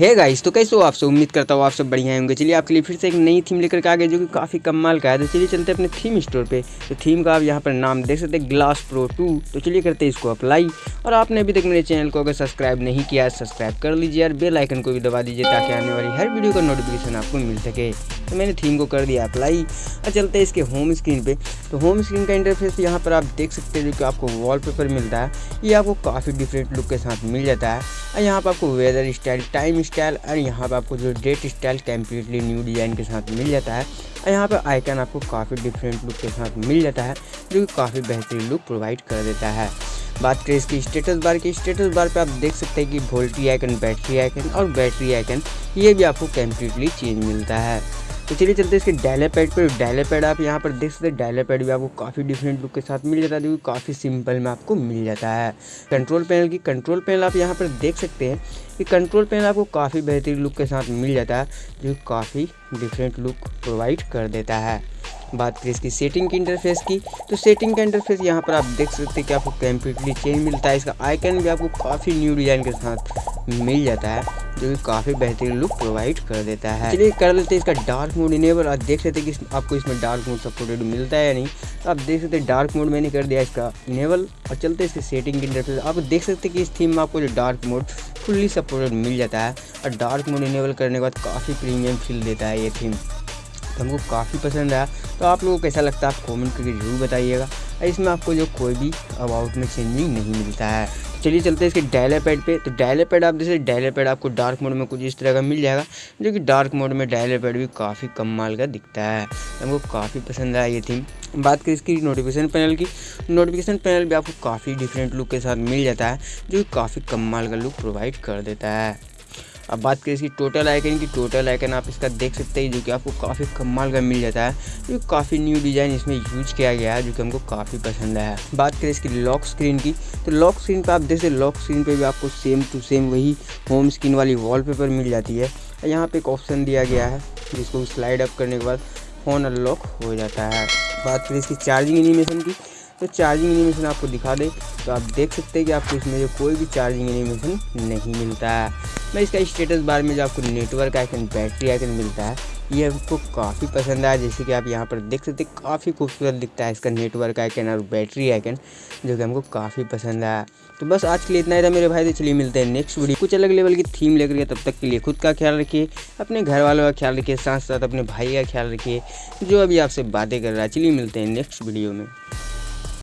है गाइस तो कैसे हो आप सब? उम्मीद करता हूँ आप सब बढ़िया होंगे। चलिए, आपके लिए फिर से एक नई थीम लेकर के आ गए जो कि काफ़ी कमाल का है। तो चलिए चलते अपने थीम स्टोर पे। तो थीम का आप यहाँ पर नाम देख सकते हैं ग्लास प्रो टू तो चलिए करते हैं इसको अप्लाई और आपने अभी तक मेरे चैनल को अगर सब्सक्राइब नहीं किया है सब्सक्राइब कर लीजिए और बेल आइकन को भी दबा दीजिए, ताकि आने वाली हर वीडियो का नोटिफिकेशन आपको मिल सके। तो मैंने थीम को कर दिया अप्लाई और चलते हैं इसके होम स्क्रीन पे। तो होम स्क्रीन का इंटरफेस यहाँ पर आप देख सकते हैं, जो कि आपको वॉलपेपर मिलता है। ये आपको काफ़ी डिफरेंट लुक के साथ मिल जाता है। और यहाँ पर आपको वेदर स्टाइल टाइम स्टाइल और यहाँ पर आपको जो date style completely new design के साथ मिल जाता है। और यहाँ पर आइकन आपको काफ़ी डिफरेंट लुक के साथ मिल जाता है, जो कि काफ़ी बेहतरीन लुक प्रोवाइड कर देता है। बात करें इसकी स्टेटस बार की स्टेटस बार पे आप देख सकते हैं कि वोल्टी आइकन बैटरी आइकन और बैटरी आइकन ये भी आपको कम्प्लीटली चेंज मिलता है। तो चलिए चलते इसके डायले पैड पर डायले पैड आप यहाँ पर देख सकते हैं डायले पैड भी आपको काफ़ी डिफरेंट लुक के साथ मिल जाता है, जो काफ़ी सिंपल में आपको मिल जाता है। कंट्रोल पैनल की कंट्रोल पैनल आप यहाँ पर देख सकते हैं कि कंट्रोल पैनल आपको काफ़ी बेहतरीन लुक के साथ मिल जाता है, जो काफ़ी डिफरेंट लुक प्रोवाइड कर देता है। बात करें इसकी सेटिंग की इंटरफेस की तो सेटिंग का इंटरफेस यहाँ पर आप देख सकते हैं कि आपको कम्प्लीटली चेंज मिलता है। इसका आइकन भी आपको काफ़ी न्यू डिज़ाइन के साथ मिल जाता है। जो कि काफ़ी बेहतरीन लुक प्रोवाइड कर देता है। चलिए कर लेते हैं इसका डार्क मोड इनेबल आप देख सकते हैं कि आपको इसमें डार्क मोड सपोर्टेड मिलता है या नहीं। तो आप देख सकते हैं डार्क मोड मैंने कर दिया इसका इनेबल और चलते इसके सेटिंग इंटरफेस आप देख सकते हैं कि इस थीम में आपको जो डार्क मोड फुल्ली सपोर्टेड मिल जाता है। और डार्क मोड इनेबल करने के बाद काफ़ी प्रीमियम फील देता है ये थीम तो हमको काफ़ी पसंद आया। तो आप लोगों को कैसा लगता है? आप कमेंट करके ज़रूर बताइएगा। इसमें आपको जो कोई भी अबाउट में चेंजिंग नहीं मिलता है। चलिए चलते हैं इसके डायले पैड पे। तो डायले पैड आप जैसे डायले पैड आपको डार्क मोड में कुछ इस तरह का मिल जाएगा, जो कि डार्क मोड में डायले पैड भी काफ़ी कम माल का दिखता है। हमको काफ़ी पसंद आया ये थीम बात करें इसकी नोटिफिकेशन पैनल की नोटिफिकेशन पैनल भी आपको काफ़ी डिफरेंट लुक के साथ मिल जाता है, जो कि काफ़ी माल का लुक प्रोवाइड कर देता है। अब बात करें इसकी टोटल आइकन की टोटल आइकन आप इसका देख सकते हैं, जो कि आपको काफ़ी कमाल का मिल जाता है। जो काफ़ी न्यू डिज़ाइन इसमें यूज़ किया गया है, जो कि हमको काफ़ी पसंद है बात करें इसकी लॉक स्क्रीन की तो लॉक स्क्रीन पर आप देख सकते लॉक स्क्रीन पर भी आपको सेम टू सेम वही होम स्क्रीन वाली वॉलपेपर मिल जाती है। यहाँ पर एक ऑप्शन दिया गया है, जिसको स्लाइड अप करने के बाद फ़ोन अनलॉक हो जाता है। बात करें इसकी चार्जिंग एनिमेशन की तो चार्जिंग एनिमेशन आपको दिखा दे तो आप देख सकते हैं कि आपको इसमें जो कोई भी चार्जिंग एनिमेशन नहीं मिलता है। मैं इसका स्टेटस बार में जो आपको नेटवर्क आइकन बैटरी आइकन मिलता है, ये हमको काफ़ी पसंद आया। जैसे कि आप यहाँ पर देख सकते हैं, काफ़ी खूबसूरत दिखता है इसका नेटवर्क आइकन और बैटरी आइकन जो कि हमको काफ़ी पसंद आया। तो बस आज के लिए इतना ही था मेरे भाई तो चलिए मिलते हैं नेक्स्ट वीडियो कुछ अलग लेवल की थीम लेकर के तब तक के लिए खुद का ख्याल रखिए, अपने घर वालों का ख्याल रखिए साथ साथ अपने भाई का ख्याल रखिए, जो अभी आपसे बातें कर रहा है। चलिए मिलते हैं नेक्स्ट वीडियो में।